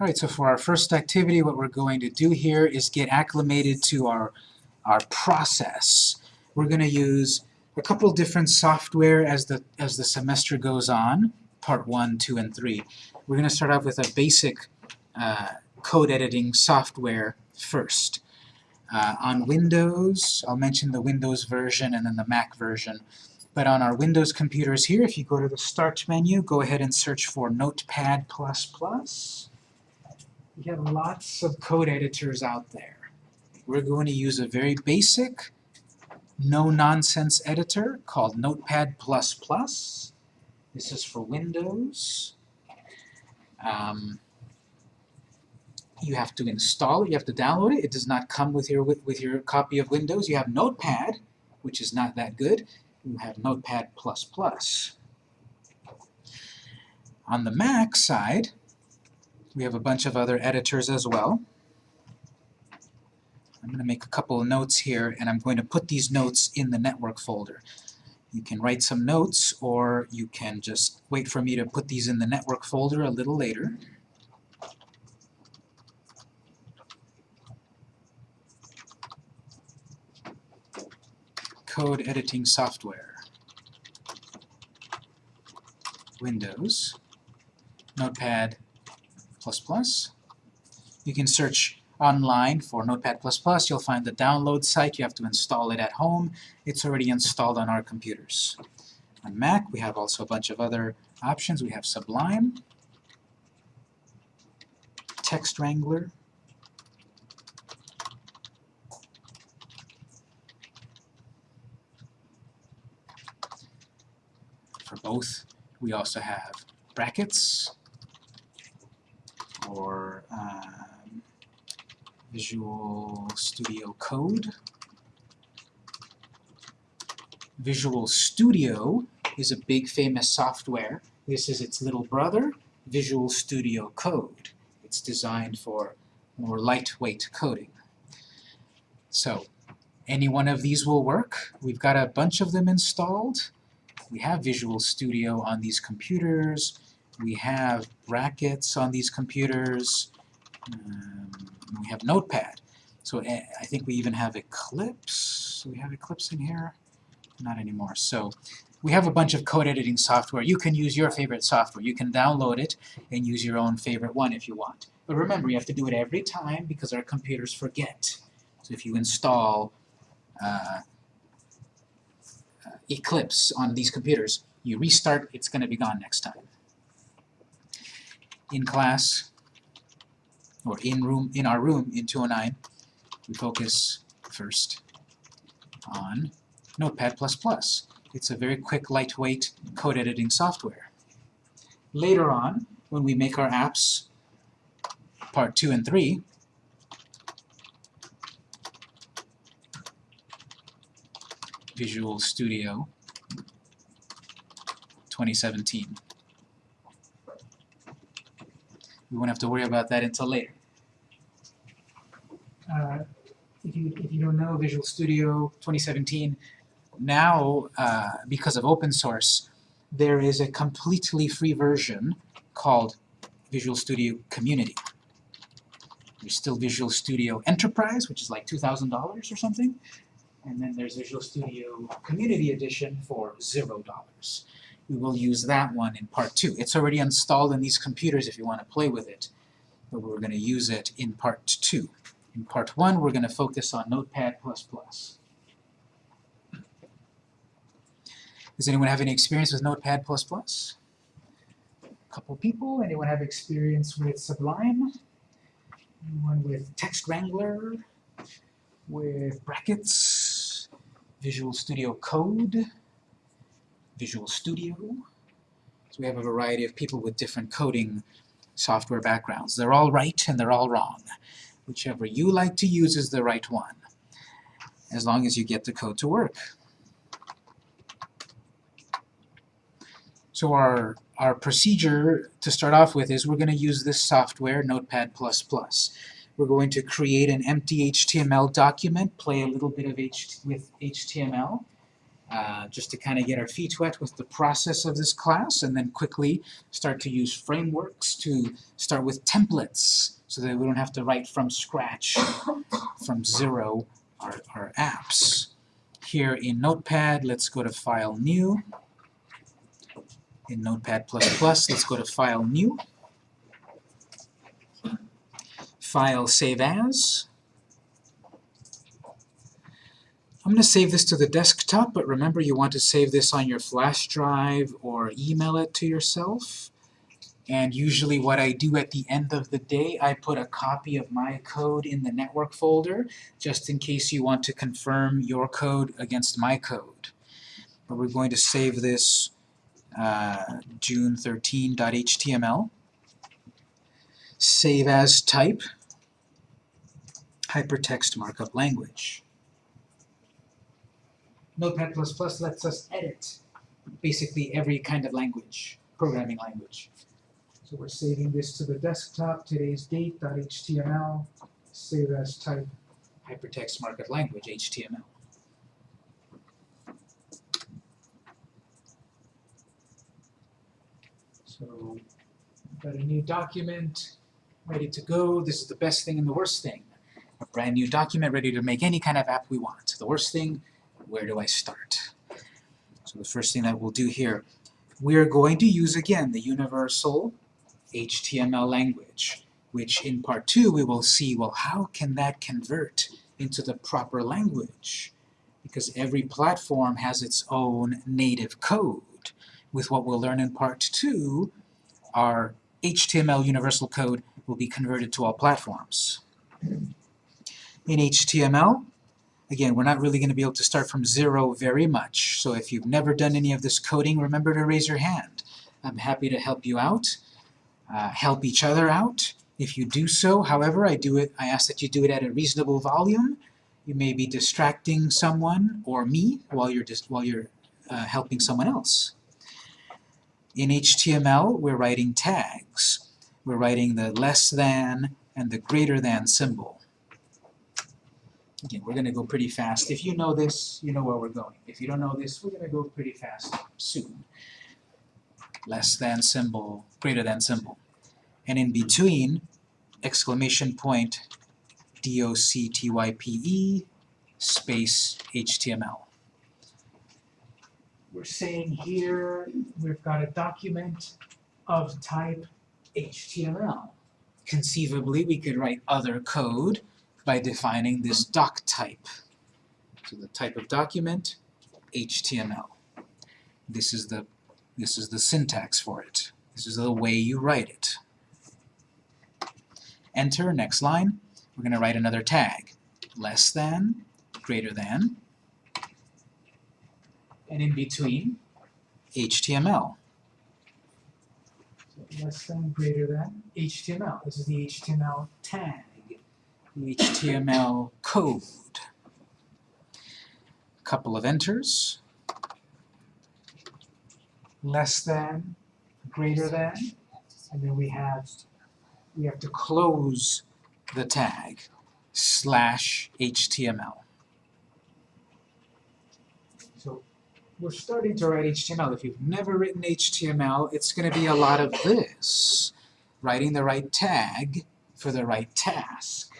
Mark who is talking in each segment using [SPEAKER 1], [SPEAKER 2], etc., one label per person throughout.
[SPEAKER 1] All right, so for our first activity, what we're going to do here is get acclimated to our, our process. We're going to use a couple different software as the, as the semester goes on, part 1, 2, and 3. We're going to start off with a basic uh, code editing software first. Uh, on Windows, I'll mention the Windows version and then the Mac version. But on our Windows computers here, if you go to the Start menu, go ahead and search for Notepad++. We have lots of code editors out there. We're going to use a very basic, no-nonsense editor called Notepad++. This is for Windows. Um, you have to install it, you have to download it. It does not come with your, with, with your copy of Windows. You have Notepad, which is not that good. You have Notepad++. On the Mac side, we have a bunch of other editors as well. I'm going to make a couple of notes here, and I'm going to put these notes in the network folder. You can write some notes, or you can just wait for me to put these in the network folder a little later. Code editing software. Windows, Notepad++. You can search online for Notepad++. Plus. You'll find the download site. You have to install it at home. It's already installed on our computers. On Mac, we have also a bunch of other options. We have Sublime, Text Wrangler, for both. We also have brackets or um, Visual Studio Code. Visual Studio is a big famous software. This is its little brother, Visual Studio Code. It's designed for more lightweight coding. So, any one of these will work. We've got a bunch of them installed. We have Visual Studio on these computers. We have brackets on these computers. Um, we have Notepad. So uh, I think we even have Eclipse. We have Eclipse in here? Not anymore. So we have a bunch of code editing software. You can use your favorite software. You can download it and use your own favorite one if you want. But remember, you have to do it every time because our computers forget. So if you install uh, uh, Eclipse on these computers, you restart, it's going to be gone next time. In class, or in room in our room in 209, we focus first on Notepad++. It's a very quick, lightweight code editing software. Later on, when we make our apps, part 2 and 3, Visual Studio 2017. We won't have to worry about that until later. Uh, if, you, if you don't know Visual Studio 2017, now, uh, because of open source, there is a completely free version called Visual Studio Community. There's still Visual Studio Enterprise, which is like $2,000 or something, and then there's Visual Studio Community Edition for $0 we will use that one in part two. It's already installed in these computers if you want to play with it, but we're going to use it in part two. In part one, we're going to focus on Notepad++. Does anyone have any experience with Notepad++? A couple people. Anyone have experience with Sublime? Anyone with Text Wrangler? With brackets? Visual Studio Code? Visual Studio. So we have a variety of people with different coding software backgrounds. They're all right and they're all wrong. Whichever you like to use is the right one, as long as you get the code to work. So our, our procedure to start off with is we're going to use this software, Notepad++. We're going to create an empty HTML document, play a little bit of H with HTML, uh, just to kind of get our feet wet with the process of this class and then quickly start to use frameworks to start with templates so that we don't have to write from scratch, from zero, our, our apps. Here in Notepad, let's go to File, New. In Notepad++, let's go to File, New. File, Save As. I'm going to save this to the desktop, but remember you want to save this on your flash drive or email it to yourself. And usually what I do at the end of the day, I put a copy of my code in the network folder, just in case you want to confirm your code against my code. But we're going to save this uh, june13.html. Save as type, hypertext markup language. Notepad++ lets us edit basically every kind of language, programming language. So we're saving this to the desktop, today's date.html, save as type, hypertext markup language, HTML. So, got a new document, ready to go. This is the best thing and the worst thing. A brand new document ready to make any kind of app we want. The worst thing, where do I start? So the first thing that we'll do here, we are going to use again the universal HTML language, which in part two we will see, well, how can that convert into the proper language? Because every platform has its own native code. With what we'll learn in part two, our HTML universal code will be converted to all platforms. In HTML, again, we're not really going to be able to start from zero very much, so if you've never done any of this coding, remember to raise your hand. I'm happy to help you out uh, help each other out. If you do so, however, I do it. I ask that you do it at a reasonable volume. You may be distracting someone or me while you're just while you're uh, helping someone else. In HTML, we're writing tags. We're writing the less than and the greater than symbol. Again, we're going to go pretty fast. If you know this, you know where we're going. If you don't know this, we're going to go pretty fast soon less than symbol, greater than symbol. And in between, exclamation point, D-O-C-T-Y-P-E, space HTML. We're saying here we've got a document of type HTML. Conceivably, we could write other code by defining this doc type. So the type of document, HTML. This is the this is the syntax for it. This is the way you write it. Enter, next line. We're going to write another tag. Less than, greater than, and in between, HTML. So less than, greater than, HTML. This is the HTML tag, HTML code. A couple of enters less than, greater than, and then we have we have to close the tag slash HTML. So we're starting to write HTML. If you've never written HTML, it's going to be a lot of this. Writing the right tag for the right task.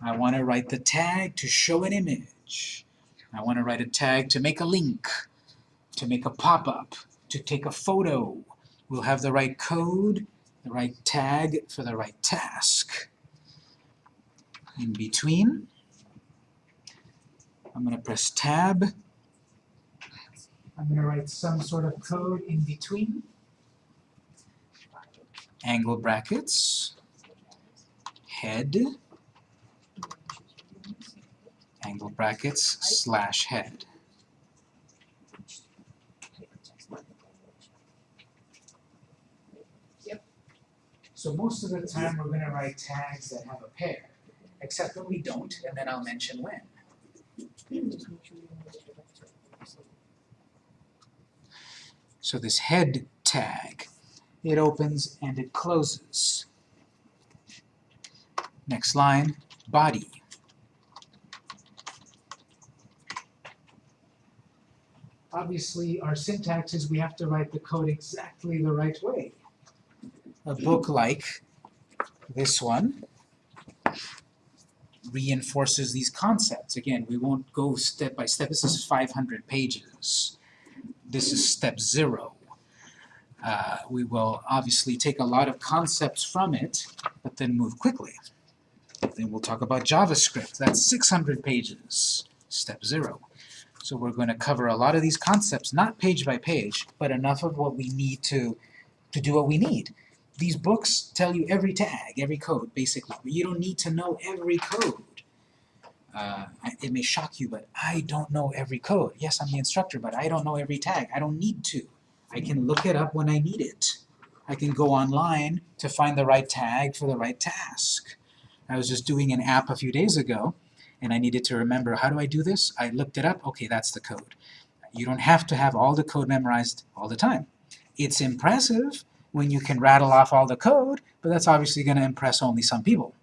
[SPEAKER 1] I want to write the tag to show an image. I want to write a tag to make a link, to make a pop-up, to take a photo. We'll have the right code, the right tag for the right task. In between, I'm going to press Tab. I'm going to write some sort of code in between. Angle brackets, head, angle brackets, slash head. So most of the time we're going to write tags that have a pair, except when we don't, and then I'll mention when. So this head tag, it opens and it closes. Next line, body. Obviously our syntax is we have to write the code exactly the right way. A book like this one reinforces these concepts. Again, we won't go step by step. This is 500 pages. This is step zero. Uh, we will obviously take a lot of concepts from it, but then move quickly. Then we'll talk about JavaScript. That's 600 pages, step zero. So we're going to cover a lot of these concepts, not page by page, but enough of what we need to, to do what we need. These books tell you every tag, every code, basically. But you don't need to know every code. Uh, it may shock you, but I don't know every code. Yes, I'm the instructor, but I don't know every tag. I don't need to. I can look it up when I need it. I can go online to find the right tag for the right task. I was just doing an app a few days ago, and I needed to remember, how do I do this? I looked it up, okay, that's the code. You don't have to have all the code memorized all the time. It's impressive when you can rattle off all the code, but that's obviously going to impress only some people.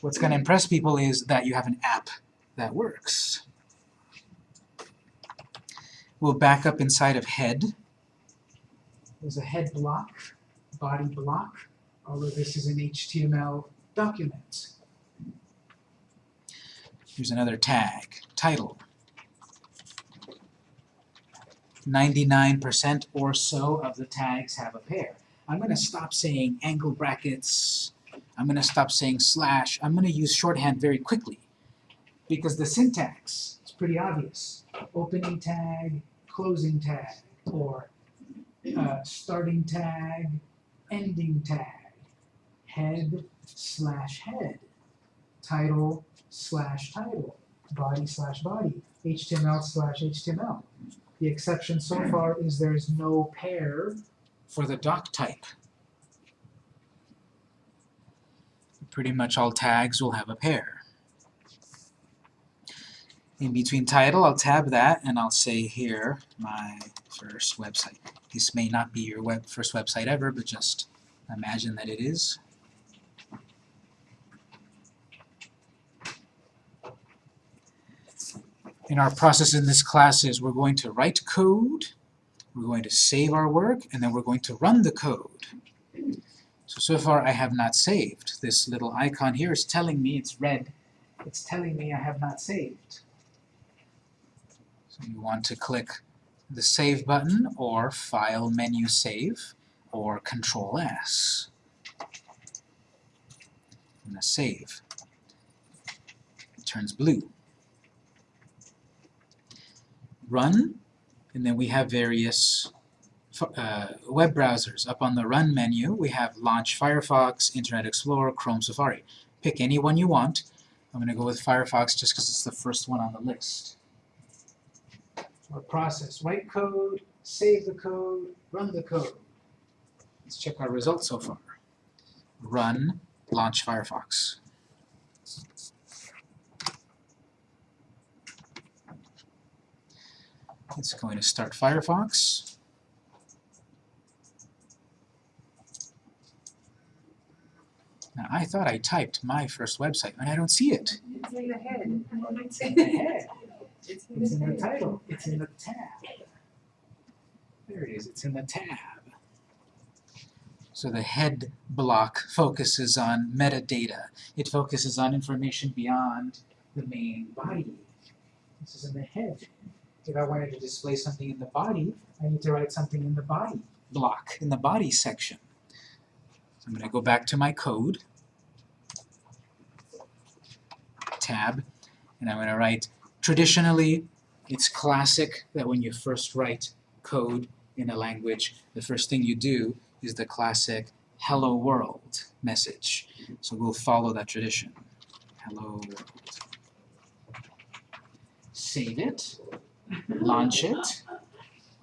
[SPEAKER 1] What's going to impress people is that you have an app that works. We'll back up inside of head. There's a head block, body block. Of this is an HTML document. Here's another tag, title. 99% or so of the tags have a pair. I'm going to stop saying angle brackets. I'm going to stop saying slash. I'm going to use shorthand very quickly because the syntax is pretty obvious. Opening tag, closing tag, or uh, starting tag, ending tag, head slash head, title slash title, body slash body, HTML slash HTML. The exception so far is there is no pair for the doc type. Pretty much all tags will have a pair. In between title, I'll tab that and I'll say here, my first website. This may not be your web first website ever, but just imagine that it is. In our process in this class is we're going to write code, we're going to save our work, and then we're going to run the code. So, so far I have not saved. This little icon here is telling me it's red. It's telling me I have not saved. So you want to click the Save button, or File Menu Save, or Control S. I'm going to save. It turns blue. Run, and then we have various uh, web browsers. Up on the Run menu, we have Launch Firefox, Internet Explorer, Chrome, Safari. Pick any one you want. I'm going to go with Firefox just because it's the first one on the list. Our process, write code, save the code, run the code. Let's check our results so far. Run, launch Firefox. It's going to start Firefox. Now, I thought I typed my first website, and I don't see it.
[SPEAKER 2] It's in the head.
[SPEAKER 1] It's in the head.
[SPEAKER 2] It's
[SPEAKER 1] It's in the title. It's in the tab. There it is. It's in the tab. So the head block focuses on metadata. It focuses on information beyond the main body. This is in the head. If I wanted to display something in the body, I need to write something in the body block, in the body section. So I'm going to go back to my code, tab, and I'm going to write, traditionally, it's classic that when you first write code in a language, the first thing you do is the classic hello world message. So we'll follow that tradition. Hello world. Save it, launch it.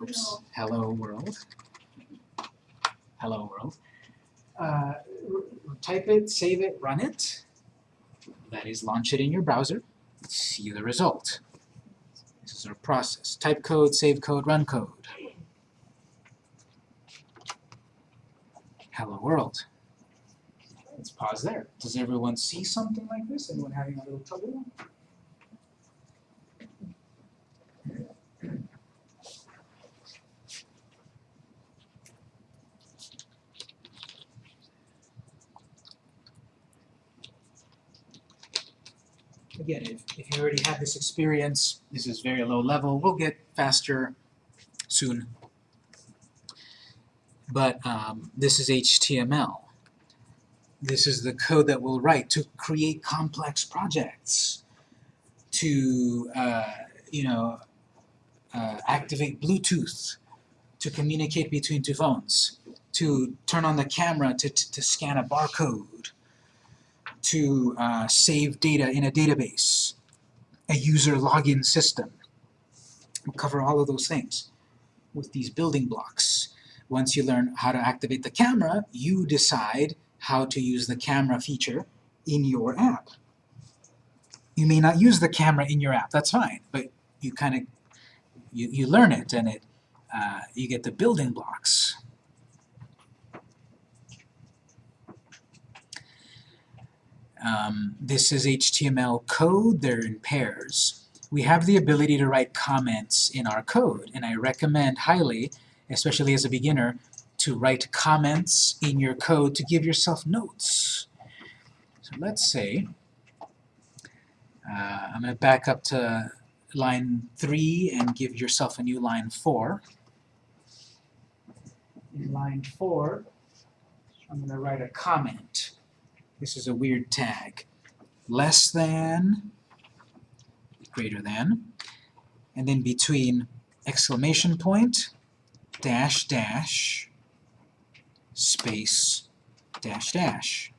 [SPEAKER 1] Oops, hello world. Hello world. Uh, type it, save it, run it. That is, launch it in your browser. See the result. This is our process. Type code, save code, run code. Hello world. Let's pause there. Does everyone see something like this? Anyone having a little trouble? Again, if, if you already have this experience, this is very low level, we'll get faster soon. But um, this is HTML. This is the code that we'll write to create complex projects, to, uh, you know, uh, activate Bluetooth, to communicate between two phones, to turn on the camera to, to, to scan a barcode, to uh, save data in a database, a user login system. We'll cover all of those things with these building blocks. Once you learn how to activate the camera, you decide how to use the camera feature in your app. You may not use the camera in your app, that's fine, but you kind of, you, you learn it and it, uh, you get the building blocks. Um, this is HTML code, they're in pairs. We have the ability to write comments in our code, and I recommend highly, especially as a beginner, to write comments in your code to give yourself notes. So let's say, uh, I'm going to back up to line 3 and give yourself a new line 4. In line 4, I'm going to write a comment. This is a weird tag. Less than, greater than, and then between exclamation point, dash dash, space, dash dash.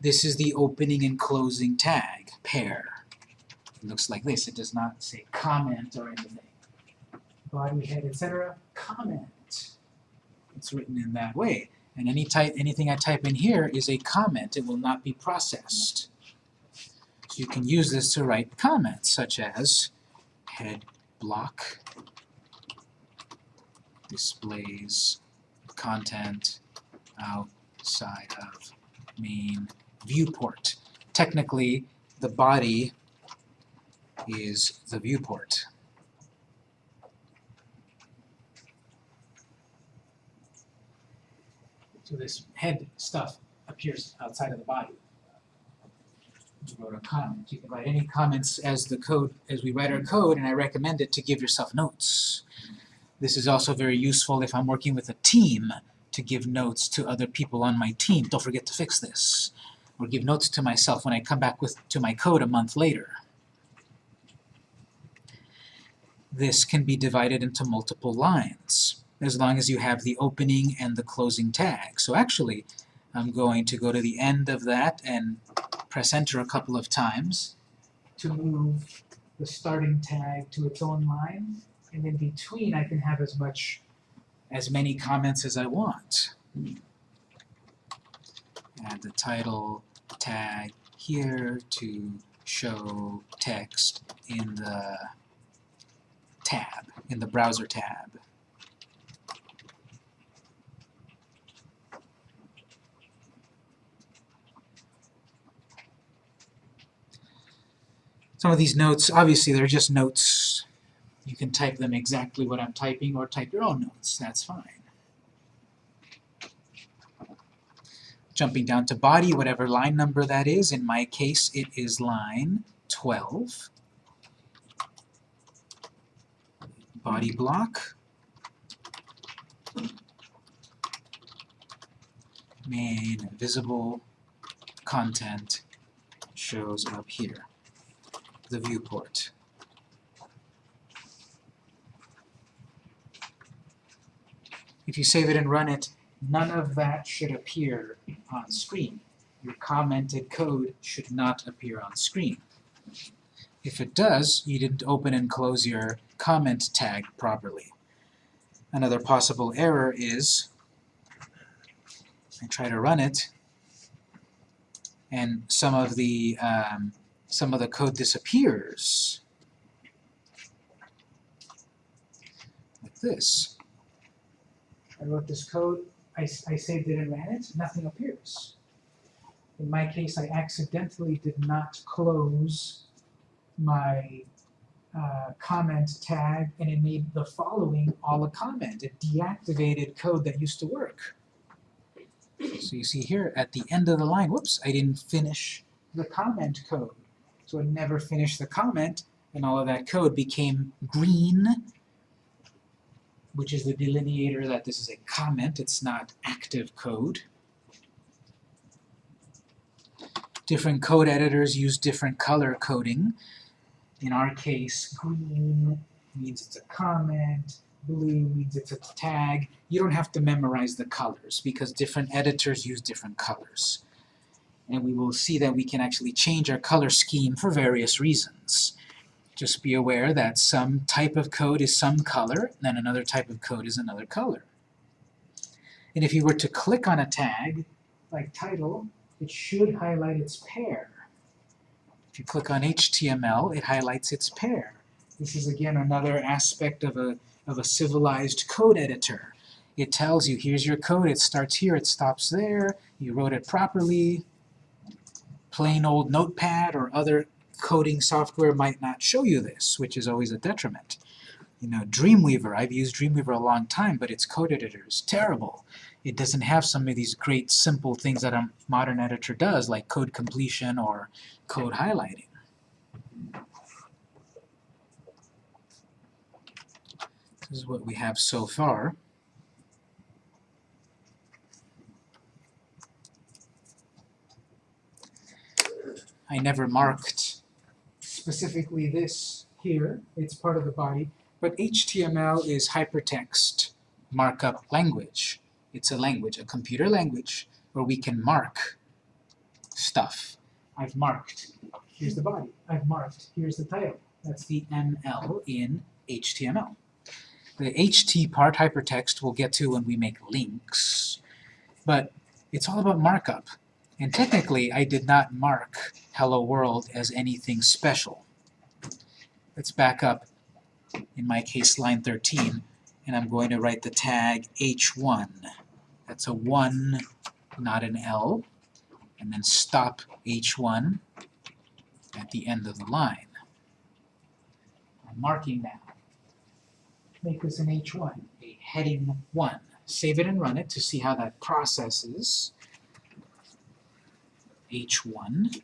[SPEAKER 1] This is the opening and closing tag, pair. It looks like this. It does not say comment or anything. Body, head, etc. Comment. It's written in that way. And any type, anything I type in here is a comment. It will not be processed. So you can use this to write comments, such as head block displays content outside of main viewport. Technically, the body is the viewport. So this head stuff appears outside of the body. You wrote a comment. You can write any comments as the code, as we write our code, and I recommend it to give yourself notes. This is also very useful if I'm working with a team to give notes to other people on my team. Don't forget to fix this. Or give notes to myself when I come back with to my code a month later. This can be divided into multiple lines, as long as you have the opening and the closing tag. So actually, I'm going to go to the end of that and press enter a couple of times to move the starting tag to its own line, and in between I can have as much as many comments as I want. Add the title tag here to show text in the tab, in the browser tab. Some of these notes, obviously they're just notes. You can type them exactly what I'm typing or type your own notes, that's fine. Jumping down to body, whatever line number that is, in my case it is line 12. Body block. Main visible content shows up here the viewport. If you save it and run it, none of that should appear on screen. Your commented code should not appear on screen. If it does, you didn't open and close your comment tag properly. Another possible error is, I try to run it, and some of the um, some of the code disappears. Like this. I wrote this code, I, I saved it and ran it, nothing appears. In my case, I accidentally did not close my uh, comment tag, and it made the following all a comment. It deactivated code that used to work. So you see here, at the end of the line, whoops, I didn't finish the comment code. So it never finished the comment, and all of that code became green, which is the delineator that this is a comment, it's not active code. Different code editors use different color coding. In our case, green means it's a comment, blue means it's a tag. You don't have to memorize the colors because different editors use different colors. And we will see that we can actually change our color scheme for various reasons. Just be aware that some type of code is some color, and then another type of code is another color. And if you were to click on a tag, like title, it should highlight its pair. If you click on HTML, it highlights its pair. This is again another aspect of a, of a civilized code editor. It tells you, here's your code, it starts here, it stops there, you wrote it properly. Plain old Notepad or other coding software might not show you this, which is always a detriment. You know, Dreamweaver, I've used Dreamweaver a long time, but its code editor is terrible. It doesn't have some of these great simple things that a modern editor does, like code completion or code highlighting. This is what we have so far. I never marked specifically this here. It's part of the body. But HTML is hypertext markup language. It's a language, a computer language, where we can mark stuff. I've marked. Here's the body. I've marked. Here's the title. That's the ML in HTML. The HT part, hypertext, we'll get to when we make links. But it's all about markup. And technically, I did not mark Hello World as anything special. Let's back up, in my case, line 13, and I'm going to write the tag h1. That's a 1, not an L. And then stop h1 at the end of the line. I'm marking that. Make this an h1, a heading 1. Save it and run it to see how that processes. H1.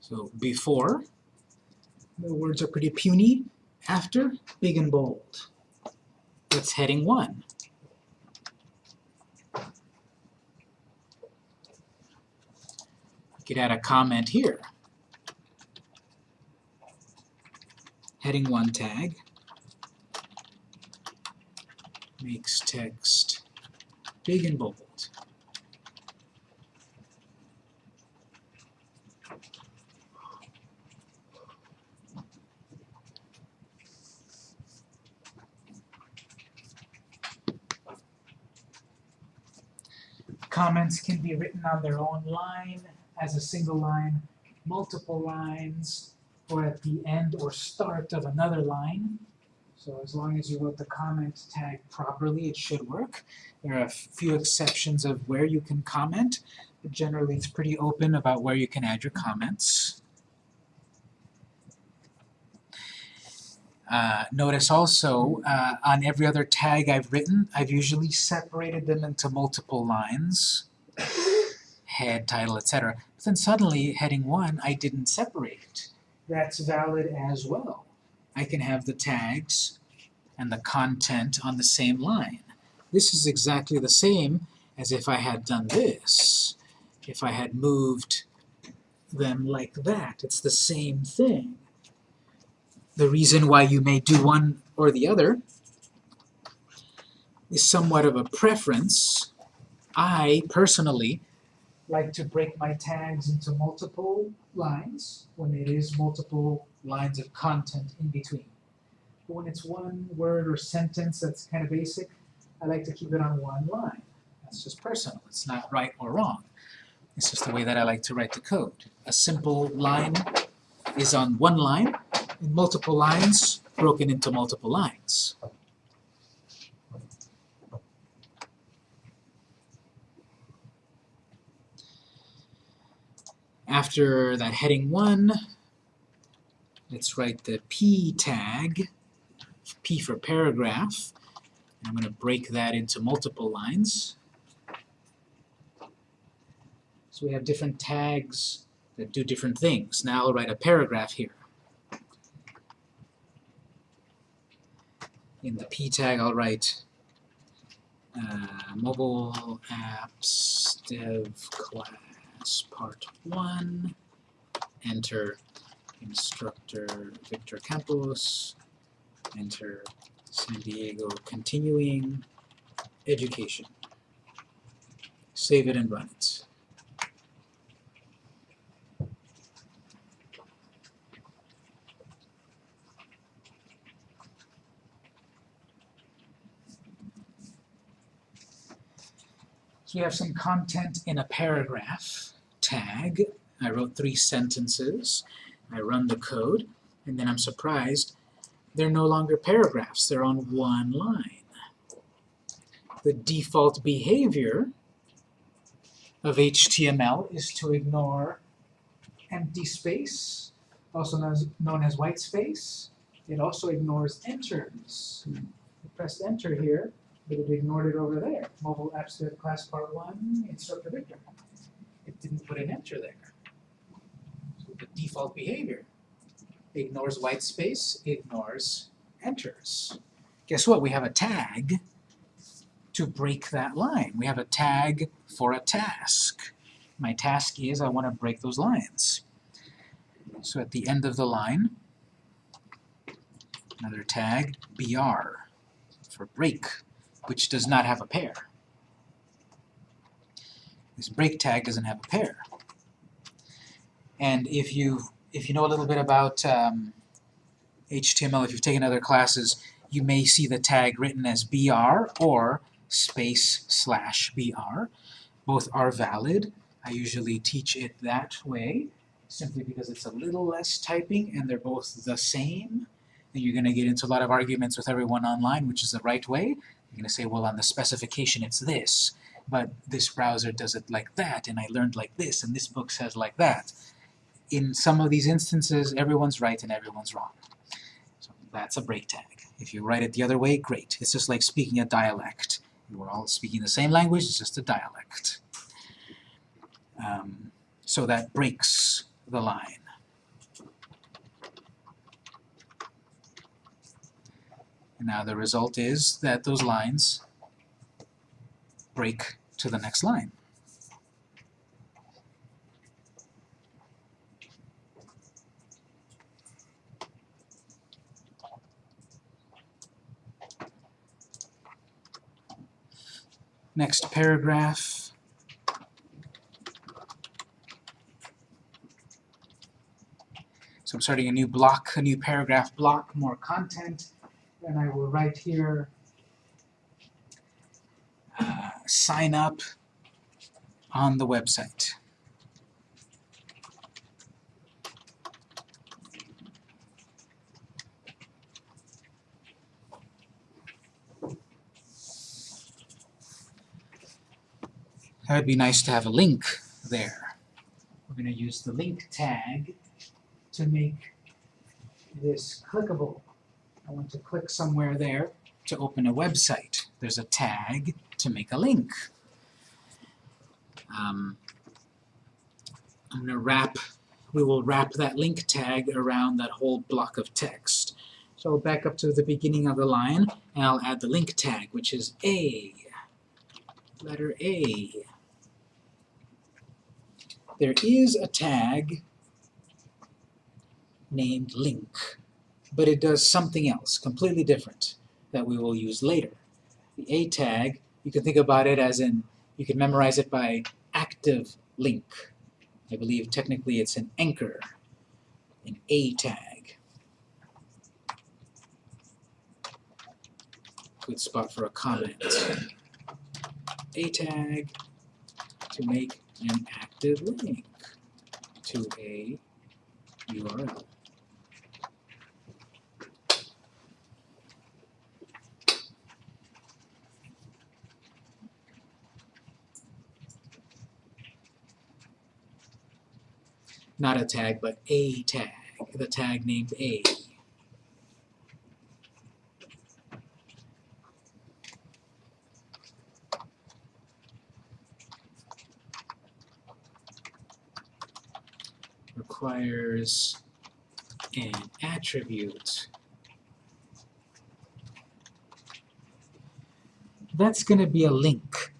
[SPEAKER 1] So before, the words are pretty puny. After, big and bold. That's heading 1. Could add a comment here. Heading 1 tag makes text big and bold. Comments can be written on their own line, as a single line, multiple lines, or at the end or start of another line. So as long as you wrote the comment tag properly, it should work. There are a few exceptions of where you can comment, but generally it's pretty open about where you can add your comments. Uh, notice also, uh, on every other tag I've written, I've usually separated them into multiple lines, head, title, etc. Then suddenly, heading 1, I didn't separate. That's valid as well. I can have the tags and the content on the same line. This is exactly the same as if I had done this. If I had moved them like that, it's the same thing the reason why you may do one or the other is somewhat of a preference. I, personally, like to break my tags into multiple lines when it is multiple lines of content in between. But when it's one word or sentence that's kind of basic, I like to keep it on one line. That's just personal. It's not right or wrong. It's just the way that I like to write the code. A simple line is on one line, in multiple lines broken into multiple lines. After that heading 1, let's write the P tag, P for paragraph. I'm going to break that into multiple lines. So we have different tags that do different things. Now I'll write a paragraph here. In the P tag I'll write uh, mobile apps dev class part 1 enter instructor Victor Campos. Enter San Diego continuing education. Save it and run it So we have some content in a paragraph tag. I wrote three sentences. I run the code, and then I'm surprised they're no longer paragraphs. They're on one line. The default behavior of HTML is to ignore empty space, also known as, white space. It also ignores enters. I pressed enter here, it ignored it over there. Mobile Apps Dev Class Part 1, Instructor Victor. It didn't put an enter there. So the default behavior ignores white space, ignores enters. Guess what? We have a tag to break that line. We have a tag for a task. My task is I want to break those lines. So at the end of the line, another tag, BR, for break which does not have a pair. This break tag doesn't have a pair. And if you if you know a little bit about um, HTML, if you've taken other classes, you may see the tag written as BR or space slash BR. Both are valid. I usually teach it that way, simply because it's a little less typing and they're both the same. And you're going to get into a lot of arguments with everyone online, which is the right way. You're going to say, well, on the specification it's this, but this browser does it like that, and I learned like this, and this book says like that. In some of these instances, everyone's right and everyone's wrong. So that's a break tag. If you write it the other way, great. It's just like speaking a dialect. We're all speaking the same language, it's just a dialect. Um, so that breaks the line. And now the result is that those lines break to the next line. Next paragraph. So I'm starting a new block, a new paragraph block, more content and I will write here uh, sign up on the website. That would be nice to have a link there. We're going to use the link tag to make this clickable. I want to click somewhere there to open a website. There's a tag to make a link. Um, I'm going to wrap, we will wrap that link tag around that whole block of text. So back up to the beginning of the line, and I'll add the link tag, which is A, letter A. There is a tag named link but it does something else, completely different, that we will use later. The A tag, you can think about it as in, you can memorize it by active link. I believe technically it's an anchor, an A tag. Good spot for a comment. A tag to make an active link to a URL. Not a tag, but a tag. the tag named A. requires an attribute. That's going to be a link,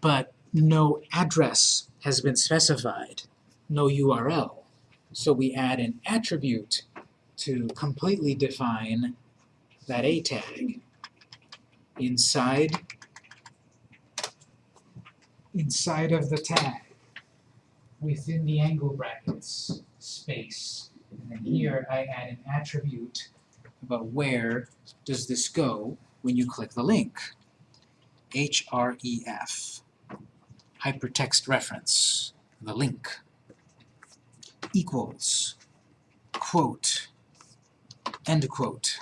[SPEAKER 1] but no address has been specified, no URL. So we add an attribute to completely define that A tag inside inside of the tag within the angle brackets space. And then here I add an attribute about where does this go when you click the link. href, hypertext reference, the link, equals, quote, end quote.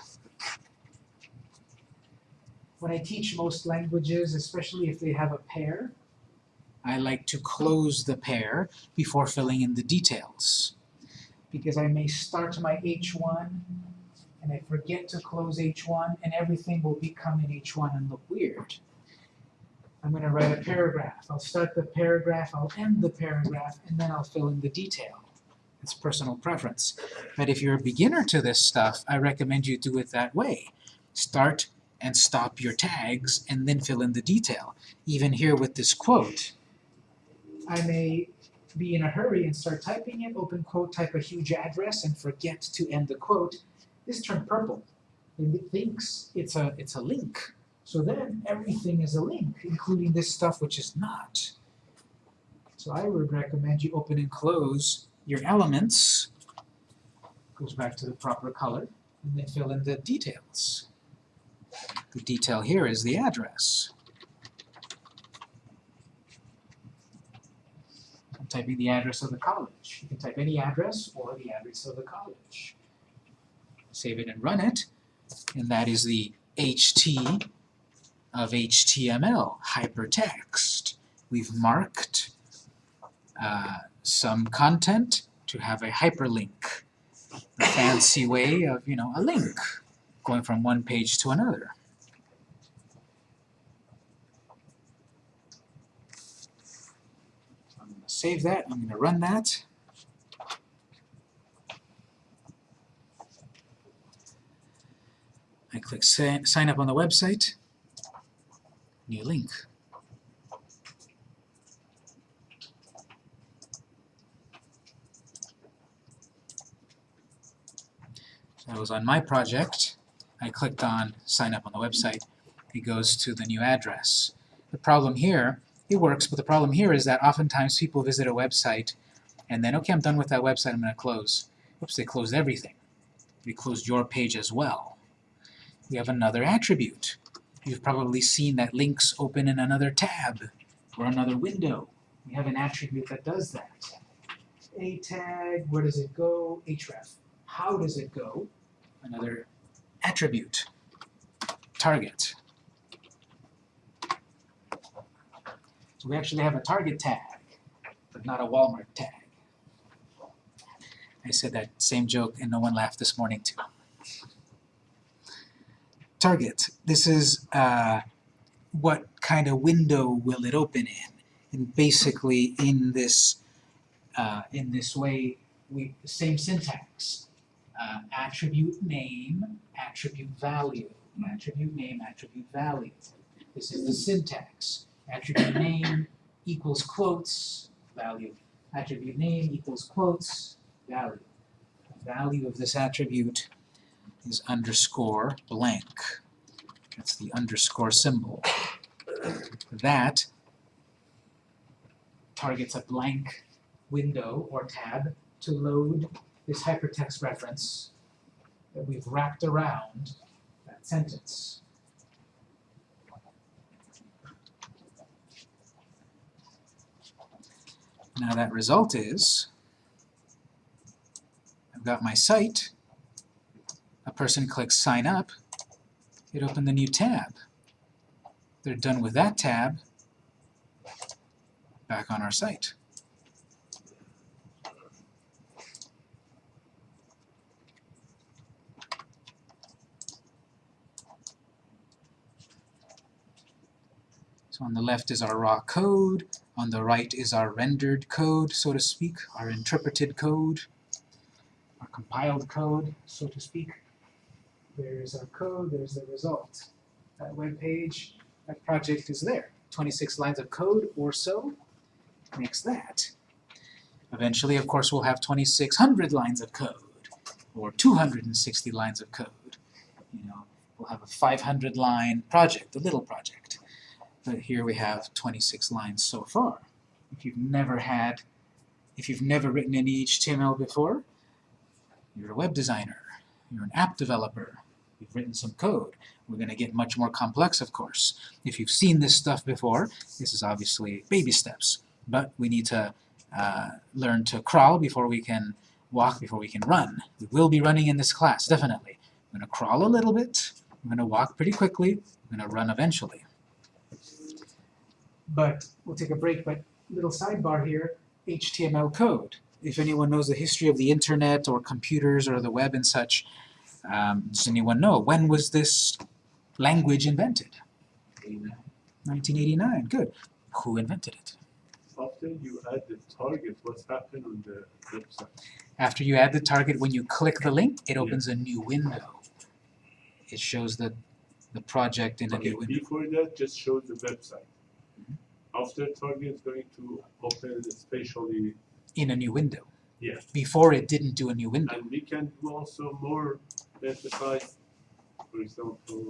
[SPEAKER 1] When I teach most languages, especially if they have a pair, I like to close the pair before filling in the details. Because I may start my H1 and I forget to close H1 and everything will become in H1 and look weird. I'm going to write a paragraph. I'll start the paragraph, I'll end the paragraph, and then I'll fill in the detail. It's personal preference. But if you're a beginner to this stuff, I recommend you do it that way. Start and stop your tags, and then fill in the detail. Even here with this quote, I may be in a hurry and start typing it, open quote, type a huge address, and forget to end the quote. This turned purple. It thinks it's a, it's a link. So then everything is a link, including this stuff which is not. So I would recommend you open and close your elements, goes back to the proper color, and they fill in the details. The detail here is the address. I'm typing the address of the college. You can type any address or the address of the college. Save it and run it, and that is the HT of HTML, hypertext. We've marked uh, some content to have a hyperlink, the fancy way of, you know, a link going from one page to another. I'm going to save that, I'm going to run that. I click sign up on the website, new link. I was on my project, I clicked on sign up on the website, it goes to the new address. The problem here, it works, but the problem here is that oftentimes people visit a website and then, okay, I'm done with that website, I'm going to close. Oops, they closed everything. They closed your page as well. We have another attribute. You've probably seen that links open in another tab or another window. We have an attribute that does that. A tag, where does it go? href. How does it go? Another attribute. Target. So we actually have a target tag, but not a Walmart tag. I said that same joke and no one laughed this morning too. Target. This is uh, what kind of window will it open in. And basically in this uh, in this way, we same syntax. Uh, attribute name, attribute value. Attribute name, attribute value. This is the syntax. Attribute name equals quotes, value. Attribute name equals quotes, value. The value of this attribute is underscore blank. That's the underscore symbol. That targets a blank window or tab to load this hypertext reference that we've wrapped around that sentence. Now that result is, I've got my site, a person clicks sign up, it opened the new tab. They're done with that tab, back on our site. So on the left is our raw code, on the right is our rendered code, so to speak, our interpreted code, our compiled code, so to speak. There's our code, there's the result. That web page, that project is there. 26 lines of code or so makes that. Eventually, of course, we'll have 2,600 lines of code, or 260 lines of code. You know, we'll have a 500 line project, a little project. But here we have 26 lines so far. If you've never had, if you've never written any HTML before, you're a web designer, you're an app developer, you've written some code. We're going to get much more complex, of course. If you've seen this stuff before, this is obviously baby steps. But we need to uh, learn to crawl before we can walk, before we can run. We will be running in this class, definitely. I'm going to crawl a little bit, I'm going to walk pretty quickly, I'm going to run eventually. But we'll take a break, but little sidebar here, HTML code. If anyone knows the history of the internet or computers or the web and such, um, does anyone know? When was this language invented? 1989, good. Who invented it?
[SPEAKER 2] After you add the target, what's happened on the website?
[SPEAKER 1] After you add the target, when you click the link, it opens a new window. It shows the, the project in a new window.
[SPEAKER 2] before that, just show the website. After target is going to open spatially,
[SPEAKER 1] In a new window.
[SPEAKER 2] Yes.
[SPEAKER 1] Before it didn't do a new window.
[SPEAKER 2] and we can do also more emphasize, for example,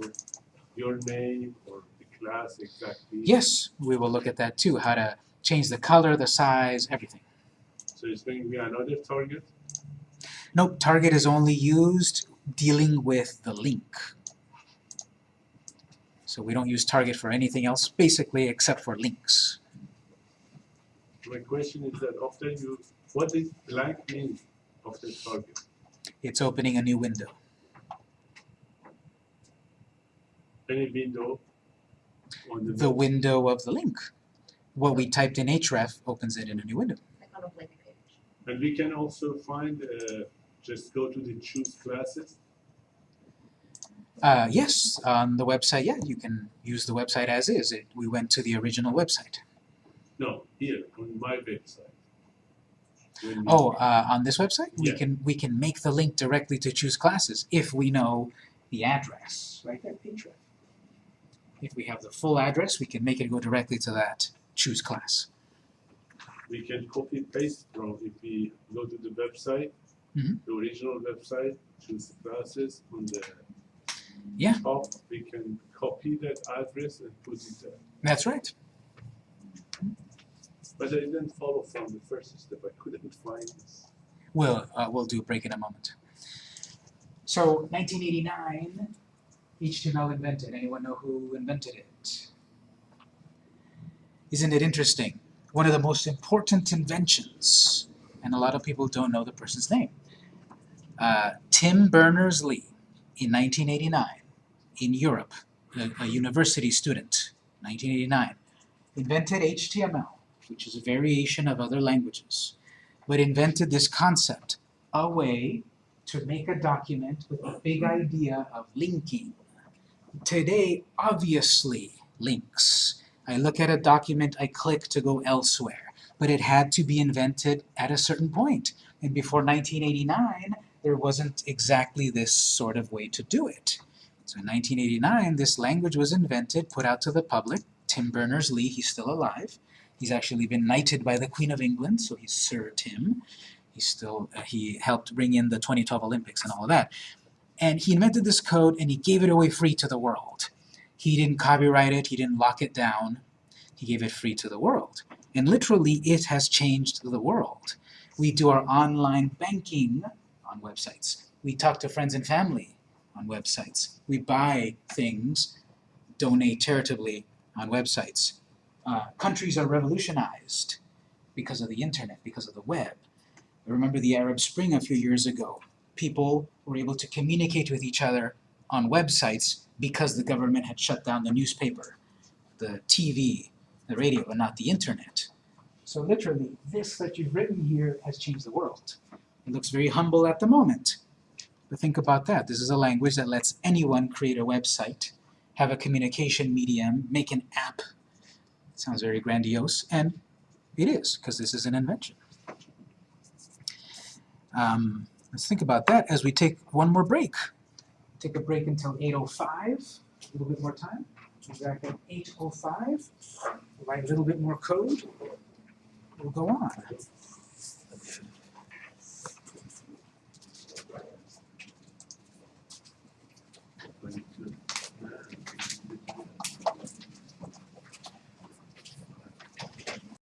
[SPEAKER 2] your name or the class exactly.
[SPEAKER 1] Yes, we will look at that too, how to change the color, the size, everything.
[SPEAKER 2] So it's going to be another target.
[SPEAKER 1] Nope, target is only used dealing with the link. So we don't use target for anything else, basically, except for links.
[SPEAKER 2] My question is that after you, what is blank mean after target?
[SPEAKER 1] It's opening a new window.
[SPEAKER 2] Any window on the,
[SPEAKER 1] The window of the link. What we typed in href opens it in a new window.
[SPEAKER 3] like on a blank page.
[SPEAKER 2] And we can also find, uh, just go to the choose classes.
[SPEAKER 1] Uh, yes, on the website, yeah, you can use the website as is. It, we went to the original website.
[SPEAKER 2] No, here on my website. When
[SPEAKER 1] Oh, uh, on this website, we can we can make the link directly to choose classes if we know the address. Right there, href. If we have the full address, we can make it go directly to that choose class.
[SPEAKER 2] we can copy paste from if we go to the website,
[SPEAKER 1] Mhm.
[SPEAKER 2] the original website, choose classes on the
[SPEAKER 1] Yeah.
[SPEAKER 2] top, we can copy that address and put it there.
[SPEAKER 1] That's right.
[SPEAKER 2] But I didn't follow from the first step. I couldn't find this.
[SPEAKER 1] We'll uh, we'll do a break in a moment. So 1989, HTML invented. Anyone know who invented it? Isn't it interesting? One of the most important inventions, and a lot of people don't know the person's name. Uh, Tim Berners-Lee, in 1989, in Europe, a, a university student, 1989, invented HTML, which is a variation of other languages but invented this concept, a way to make a document with the big idea of linking. Today, obviously, links. I look at a document, I click to go elsewhere, but it had to be invented at a certain point. And before 1989, there wasn't exactly this sort of way to do it. So in 1989, this language was invented, put out to the public. Tim Berners-Lee, he's still alive. He's actually been knighted by the Queen of England, so he's Sir Tim. He's still, uh, he helped bring in the 2012 Olympics and all of that. And he invented this code and he gave it away free to the world. He didn't copyright it, he didn't lock it down. He gave it free to the world. And literally, it has changed the world. We do our online banking on websites. We talk to friends and family on websites. We buy things, donate charitably on websites. Uh, countries are revolutionized because of the internet, because of the web. I remember the Arab Spring a few years ago. People were able to communicate with each other on websites because the government had shut down the newspaper, the TV, the radio, but not the internet. So literally, this that you've written here has changed the world. It looks very humble at the moment. But think about that. This is a language that lets anyone create a website, have a communication medium, make an app, Sounds very grandiose, and it is, because this is an invention. Um, let's think about that as we take one more break. Take a break until 8.05, a little bit more time. Back at 8.05, write a little bit more code. We'll go on.